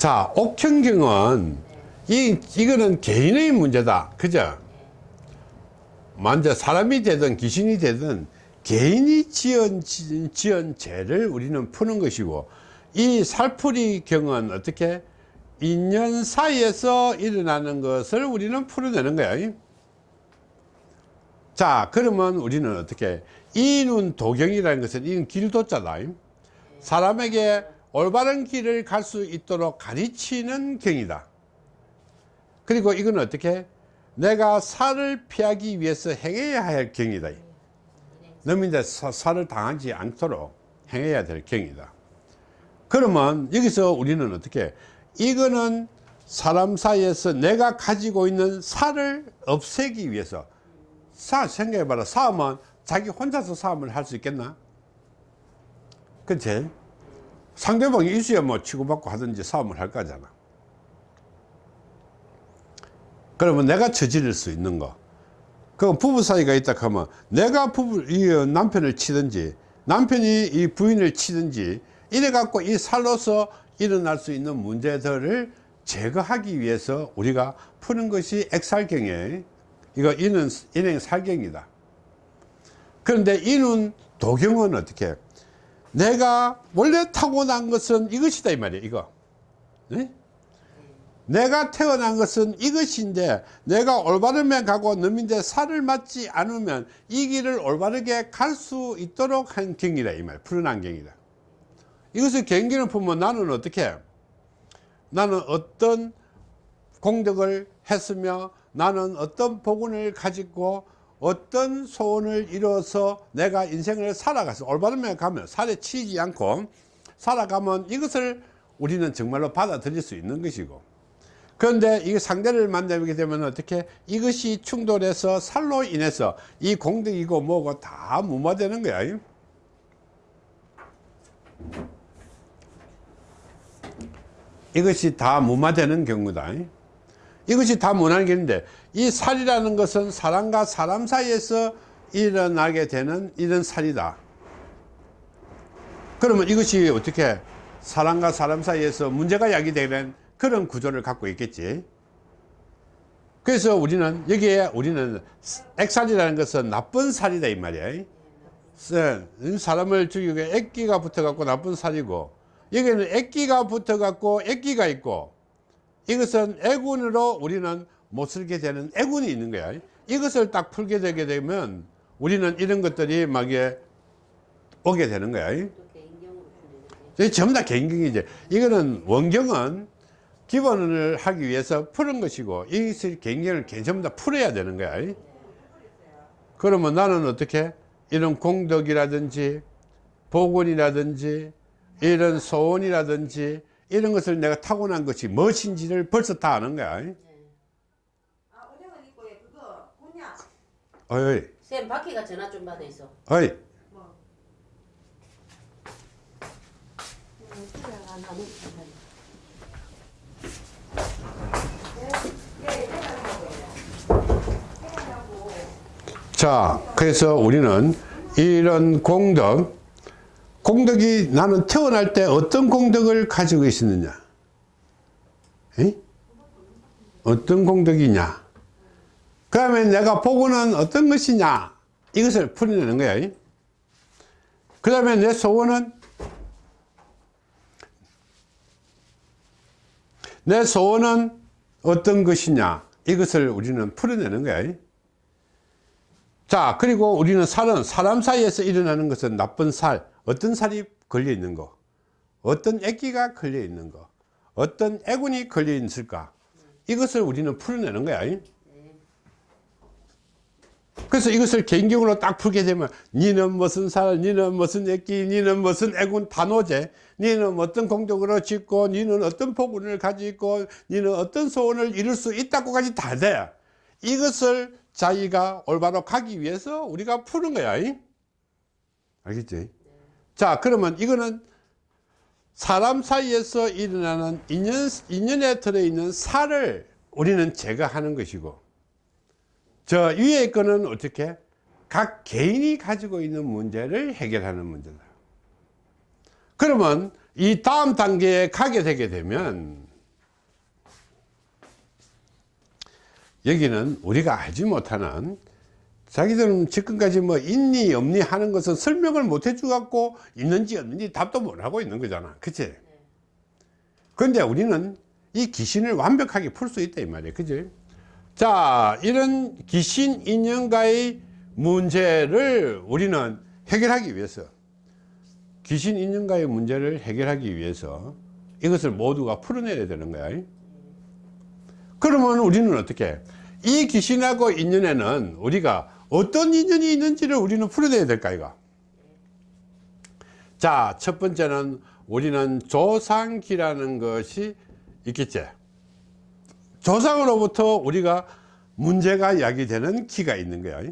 자, 옥천경은 이, 이거는 개인의 문제다. 그죠? 먼저 사람이 되든 귀신이 되든 개인이 지은, 지- 지은 죄를 우리는 푸는 것이고 이 살풀이 경은 어떻게 인연 사이에서 일어나는 것을 우리는 풀어내는 거야. 자, 그러면 우리는 어떻게 이눈 도경이라는 것은 이는 길도자다. 사람에게 올바른 길을 갈 수 있도록 가르치는 경이다. 그리고 이건 어떻게 내가 살을 피하기 위해서 행해야 할 경이다. 너민데 살을 당하지 않도록 행해야 될 경이다. 그러면 여기서 우리는 어떻게 이거는 사람 사이에서 내가 가지고 있는 살을 없애기 위해서 사 생각해봐라 싸움은 자기 혼자서 싸움을 할 수 있겠나 그치 상대방이 있어야 뭐 치고받고 하든지 싸움을 할 거잖아. 그러면 내가 저지를 수 있는 거. 그 부부 사이가 있다 하면 내가 부부 이 남편을 치든지 남편이 이 부인을 치든지 이래 갖고 이 살로서 일어날 수 있는 문제들을 제거하기 위해서 우리가 푸는 것이 액살경이에요 이거 이는 인행 살경이다. 그런데 이는 도경은 어떻게 내가 원래 타고난 것은 이것이다 이 말이야 이거. 네? 내가 태어난 것은 이것인데 내가 올바르면 가고 넘인데 살을 맞지 않으면 이 길을 올바르게 갈 수 있도록 한 경이다 이 말 푸른한 경이다. 이것을 경기를 보면 나는 어떻게 나는 어떤 공덕을 했으며 나는 어떤 복운을 가지고 어떤 소원을 이루어서 내가 인생을 살아가서 올바르면 가면 살에 치지 않고 살아가면 이것을 우리는 정말로 받아들일 수 있는 것이고 그런데 이 상대를 만나게 되면 어떻게 이것이 충돌해서 살로 인해서 이 공덕이고 뭐고 다 무마되는 거야? 이것이 다 무마되는 경우다 이것이 다 게있는데 이 살이라는 것은 사람과 사람 사이에서 일어나게 되는 이런 살이다. 그러면 이것이 어떻게 사람과 사람 사이에서 문제가 야기되는 그런 구조를 갖고 있겠지? 그래서 우리는 여기에 우리는 액살이라는 것은 나쁜 살이다 이 말이야. 사람을 죽이고 액기가 붙어 갖고 나쁜 살이고 여기는 액기가 붙어 갖고 액기가 있고 이것은 애군으로 우리는 못 쓸게 되는 애군이 있는 거야. 이것을 딱 풀게 되게 되면 우리는 이런 것들이 막에 오게 되는 거야. 전부 다 개인경이지. 이거는 원경은 기본을 하기 위해서 푸는 것이고 이것을 개인경을 전부 다 풀어야 되는 거야. 그러면 나는 어떻게? 이런 공덕이라든지 복원이라든지 이런 소원이라든지 이런 것을 내가 타고난 것이 무엇인지를 벌써 다 아는 거야. 아, 은행은 있고 예, 그거 곤약. 어이, 쌤 바퀴가 전화 좀 받아 있어. 어이, 뭐. 자, 그래서 우리는 이런 공덕, 공덕이 나는 태어날 때 어떤 공덕을 가지고 있었느냐? 에? 어떤 공덕이냐? 그 다음에 내가 보고는 어떤 것이냐? 이것을 풀어내는 거야. 그 다음에 내 소원은 내 소원은 어떤 것이냐? 이것을 우리는 풀어내는 거야. 자, 그리고 우리는 살은 사람 사이에서 일어나는 것은 나쁜 살, 어떤 살이 걸려 있는 거, 어떤 애기가 걸려 있는 거, 어떤 애군이 걸려 있을까? 이것을 우리는 풀어내는 거야. 그래서 이것을 개인경으로 딱 풀게 되면 니는 무슨 살, 니는 무슨 애기, 니는 무슨 애군 단오제, 니는 어떤 공덕으로 짓고, 니는 어떤 복운을 가지고, 니는 어떤 소원을 이룰 수 있다고까지 다 돼. 이것을 자기가 올바로 가기 위해서 우리가 푸는 거야. 알겠지? 자 그러면 이거는 사람 사이에서 일어나는 인연, 인연에 들어있는 살을 우리는 제거하는 것이고 저 위에 거는 어떻게? 각 개인이 가지고 있는 문제를 해결하는 문제다. 그러면 이 다음 단계에 가게 되게 되면 여기는 우리가 알지 못하는 자기들은 지금까지 뭐 있니 없니 하는 것은 설명을 못 해주 갖고 있는지 없는지 답도 못 하고 있는 거잖아. 그치? 그런데 우리는 이 귀신을 완벽하게 풀 수 있다 이 말이에요 그치? 자 이런 귀신 인연과의 문제를 우리는 해결하기 위해서 귀신 인연과의 문제를 해결하기 위해서 이것을 모두가 풀어내야 되는 거야. 그러면 우리는 어떻게? 이 귀신하고 인연에는 우리가 어떤 인연이 있는지를 우리는 풀어내야 될까 이거? 자 첫 번째는 우리는 조상기라는 것이 있겠지. 조상으로부터 우리가 문제가 야기되는 기가 있는 거야.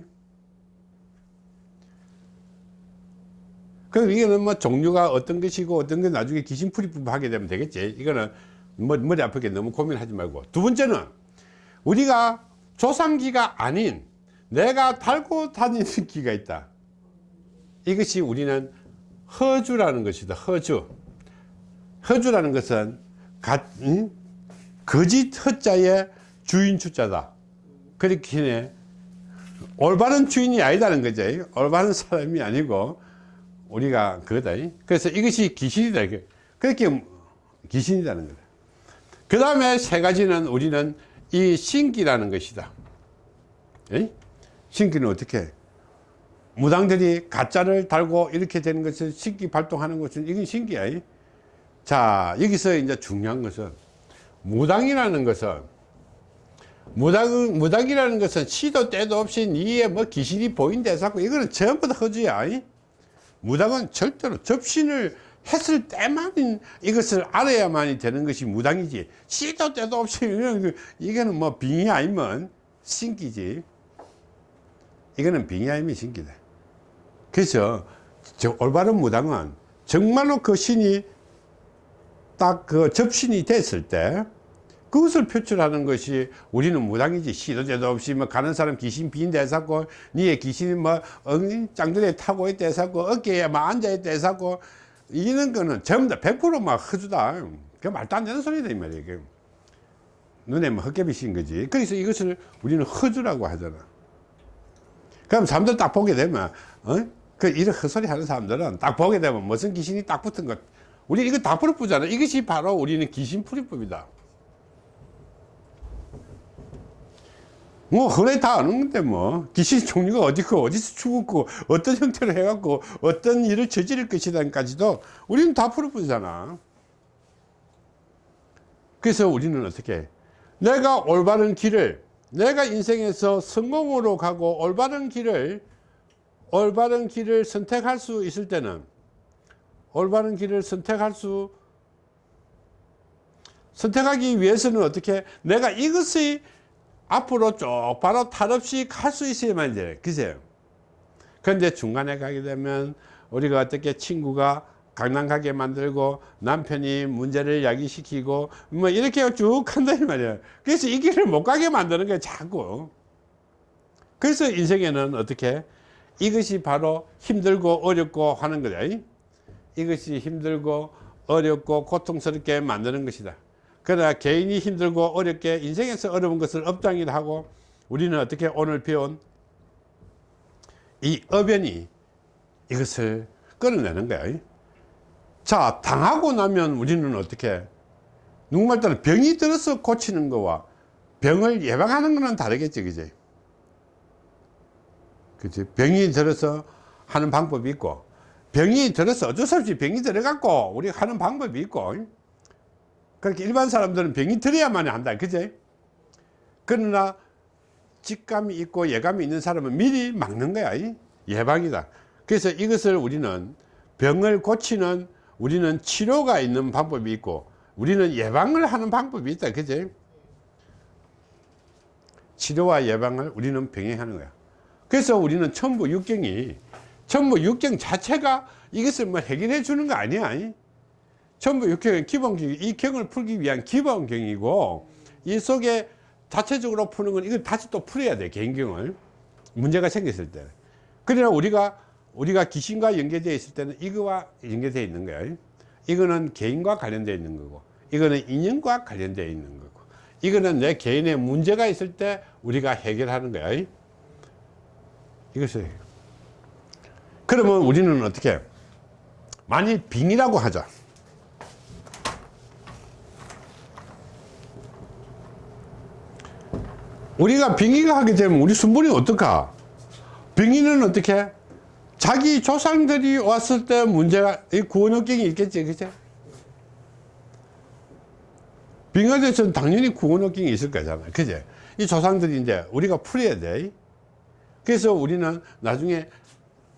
그럼 이거는 뭐 종류가 어떤 것이고 어떤 게 나중에 귀신풀이법 하게 되면 되겠지. 이거는 뭐 머리 아프게 너무 고민하지 말고. 두 번째는 우리가 조상기가 아닌 내가 달고 다니는 기가 있다. 이것이 우리는 허주라는 것이다. 허주. 허주라는 것은 가, 응? 거짓 허자의 주인 주자다. 그렇기 해 올바른 주인이 아니다는 거죠. 올바른 사람이 아니고 우리가 그거다. 그래서 이것이 귀신이다. 그렇게 귀신이라는 거다. 그 다음에 세 가지는 우리는 이 신기라는 것이다. 에? 신기는 어떻게? 무당들이 가짜를 달고 이렇게 되는 것은 신기 발동하는 것은 이건 신기야. 자 여기서 이제 중요한 것은 무당이라는 것은 무당, 무당이라는 것은 시도 때도 없이 니에 뭐 귀신이 보인다 해서 이거는 전부 다 허주야. 무당은 절대로 접신을 했을 때만 이것을 알아야만이 되는 것이 무당이지. 시도 때도 없이 이거는, 이거는 뭐 빙의 아니면 신기지 이거는 아니면 신기다 그래서 저 올바른 무당은 정말로 그 신이 딱 그 접신이 됐을 때 그것을 표출하는 것이 우리는 무당이지. 시도 때도 없이 뭐 가는 사람 귀신 비인데 해서고 니의 귀신이 뭐 엉, 짱들에 타고 있다 해서고 어깨에 막 앉아 있다 해서고 이런 거는 전부 다 100%막 허주다. 그 말도 안 되는 소리다 이 말이에요. 그 눈에 뭐 헛개비 씌인 거지. 그래서 이것을 우리는 허주라고 하잖아 그럼 사람들 딱 보게 되면 어? 그 이런 헛소리 하는 사람들은 딱 보게 되면 무슨 귀신이 딱 붙은 것. 우리 이거 다 풀어보잖아. 이것이 바로 우리는 귀신 풀이법이다. 뭐 흔히 다 아는 건데 뭐. 귀신 종류가 어디고 어디서 죽었고 어떤 형태로 해갖고 어떤 일을 저지를 것이다까지도 우리는 다 풀어보잖아. 그래서 우리는 어떻게 내가 올바른 길을 내가 인생에서 성공으로 가고 올바른 길을 올바른 길을 선택할 수 있을 때는 올바른 길을 선택할 수 선택하기 위해서는 어떻게 내가 이것이 앞으로 쭉 바로 탈 없이 갈 수 있어야만 돼. 그세요. 그런데 중간에 가게 되면 우리가 어떻게 친구가 강남가게 만들고 남편이 문제를 야기시키고 뭐 이렇게 쭉 한다 이 말이야. 그래서 이 길을 못 가게 만드는 거야 자꾸. 그래서 인생에는 어떻게 이것이 바로 힘들고 어렵고 하는 거다. 이것이 힘들고 어렵고 고통스럽게 만드는 것이다. 그러나 개인이 힘들고 어렵게 인생에서 어려운 것을 업장이라 하고 우리는 어떻게 오늘 배운 이 어변이 이것을 끌어내는 거야. 자, 당하고 나면 우리는 어떻게 누구말 따라 병이 들어서 고치는 거와 병을 예방하는 거는 다르겠지, 그지? 그지? 병이 들어서 하는 방법이 있고 병이 들어서 어쩔 수 없이 병이 들어갖고 우리 하는 방법이 있고 그렇게 일반 사람들은 병이 들어야만 한다 그제 그러나 직감이 있고 예감이 있는 사람은 미리 막는 거야 예방이다 그래서 이것을 우리는 병을 고치는 우리는 치료가 있는 방법이 있고 우리는 예방을 하는 방법이 있다 그제 치료와 예방을 우리는 병행하는 거야 그래서 우리는 천부 육경이 천부 육경 자체가 이것을 뭐 해결해 주는 거 아니야 전부 육경은 기본경, 이 경을 풀기 위한 기본경이고, 이 속에 자체적으로 푸는 건 이걸 다시 또 풀어야 돼, 개인경을. 문제가 생겼을 때. 그러나 우리가, 우리가 귀신과 연계되어 있을 때는 이거와 연계되어 있는 거야. 이거는 개인과 관련되어 있는 거고, 이거는 인연과 관련되어 있는 거고, 이거는 내 개인의 문제가 있을 때 우리가 해결하는 거야 이것을. 그러면 우리는 어떻게 만일 빙이라고 하자 우리가 빙의가 하게 되면 우리 순번이 어떨까? 빙의는 어떻게 자기 조상들이 왔을 때 문제가 이 구원역경이 있겠지 그죠 빙하대에서는 당연히 구원역경이 있을 거잖아 그제 이 조상들이 이제 우리가 풀어야 돼. 그래서 우리는 나중에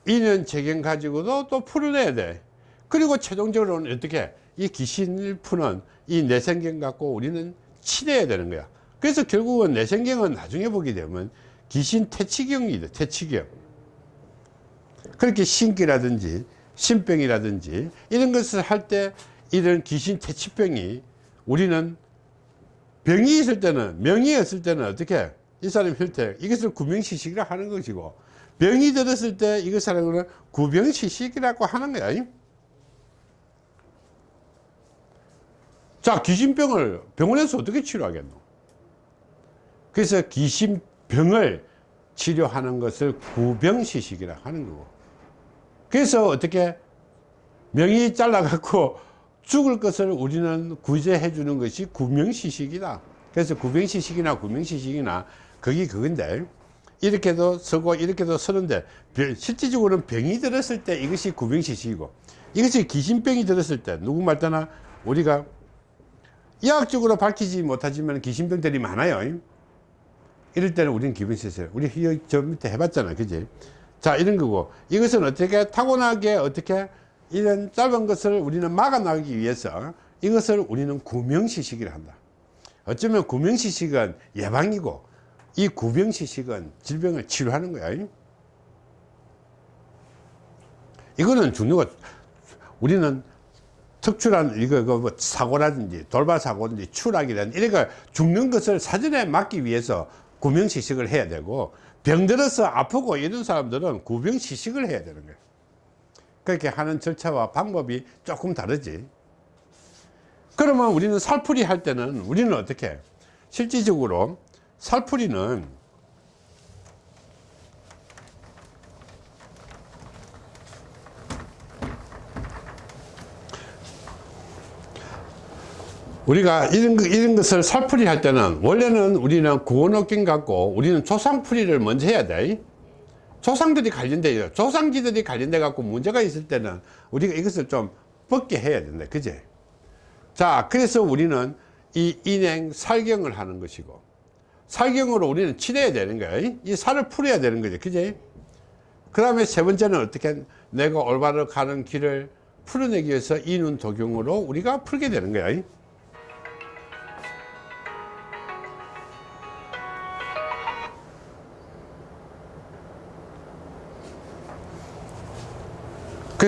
인연 재경 가지고도 또 풀어내야 돼. 그리고 최종적으로는 어떻게 이 귀신을 푸는 이 내생경 갖고 우리는 치료해야 되는 거야. 그래서 결국은 내생경은 나중에 보게 되면 귀신 퇴치경이 돼 퇴치경 그렇게 신기라든지 신병이라든지 이런 것을 할 때 이런 귀신 퇴치병이 우리는 병이 있을 때는 명이 없을 때는 어떻게 이 사람 혈태 이것을 구명시식이라 하는 것이고 병이 들었을 때 이것을 하는 구병시식이라고 하는 거야. 자 귀신병을 병원에서 어떻게 치료하겠노? 그래서 귀신병을 치료하는 것을 구병시식이라 하는 거고 그래서 어떻게 명이 잘라갖고 죽을 것을 우리는 구제해 주는 것이 구명시식이다 그래서 구병시식이나 구명시식이나 거기 그건데 이렇게도 서고 이렇게도 서는데 병- 실질적으로는 병이 들었을 때 이것이 구병시식이고 이것이 귀신병이 들었을 때 누구 말따나 우리가 의학적으로 밝히지 못하지만 귀신병들이 많아요 이럴 때는 우리는 기분 쓰세요. 우리 이- 저 밑에 해봤잖아. 그지? 자, 이런 거고. 이것은 어떻게 타고나게 어떻게 이런 짧은 것을 우리는 막아나가기 위해서 이것을 우리는 구명시식이라 한다. 어쩌면 구명시식은 예방이고 이 구병시식은 질병을 치료하는 거야. 이거는 중요가 우리는 특출한 이거 그뭐 사고라든지 돌발 사고든지 추락이라든지 이런 거 죽는 것을 사전에 막기 위해서 구명시식을 해야 되고 병들어서 아프고 이런 사람들은 구병시식을 해야 되는 거예요. 그렇게 하는 절차와 방법이 조금 다르지. 그러면 우리는 살풀이 할 때는 우리는 어떻게? 실질적으로 살풀이는 우리가 이런, 거- 이런 것을 살풀이 할 때는 원래는 우리는 구원업경 갖고 우리는 조상풀이를 먼저 해야 돼. 조상들이 관련돼요. 조상지들이 관련돼 갖고 문제가 있을 때는 우리가 이것을 좀 벗게 해야 된다. 그제? 자 그래서 우리는 이 인행 살경을 하는 것이고 살경으로 우리는 치료해야 되는 거야. 이 살을 풀어야 되는 거죠 그제? 그 다음에 세 번째는 어떻게 내가 올바로 가는 길을 풀어내기 위해서 이눈 도경으로 우리가 풀게 되는 거야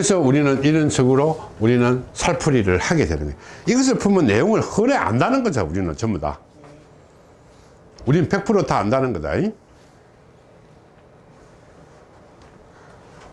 그래서 우리는 이런 식으로 우리는 살풀이를 하게 되는 거예요. 이것을 풀면 내용을 흔히 안다는 거죠. 우리는 전부 다. 우리는 100%다 안다는 거다.